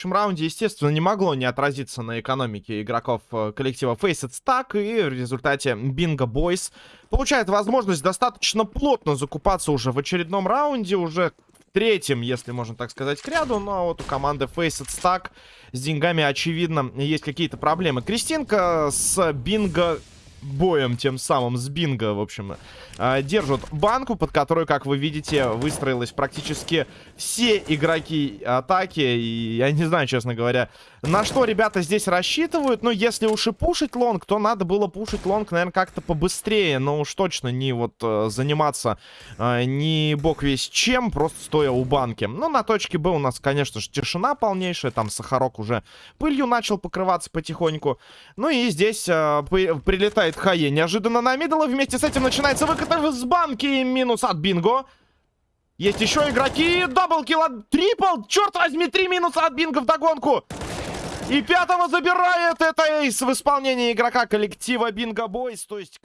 следующем раунде, естественно, не могло не отразиться на экономике игроков э, коллектива Faceit Stack, и в результате Bingo Boys получает возможность достаточно плотно закупаться уже в очередном раунде, уже третьем, если можно так сказать, к ряду, но вот у команды Faceit Stack с деньгами, очевидно, есть какие-то проблемы. Кристинка с Бинго боем тем самым с Бинго, в общем, э, держат банку, под которую, как вы видите, выстроилась практически все игроки атаки. И я не знаю, честно говоря, на что ребята здесь рассчитывают. Но если уж и пушить long, то надо было пушить long, наверное, как-то побыстрее. Но уж точно не вот э, заниматься э, не бог весть чем, просто стоя у банки. Ну, на точке Б у нас, конечно же, тишина полнейшая. Там Сахарок уже пылью начал покрываться потихоньку. Ну и здесь э, прилетает HE неожиданно на middle. И вместе с этим начинается выкат с банки. Минус от Бинго. Есть еще игроки. Даблкил от Трипл. Черт возьми, три минуса от Бинго в догонку. И пятого забирает это эйс в исполнении игрока коллектива Бинго Бойс. То есть...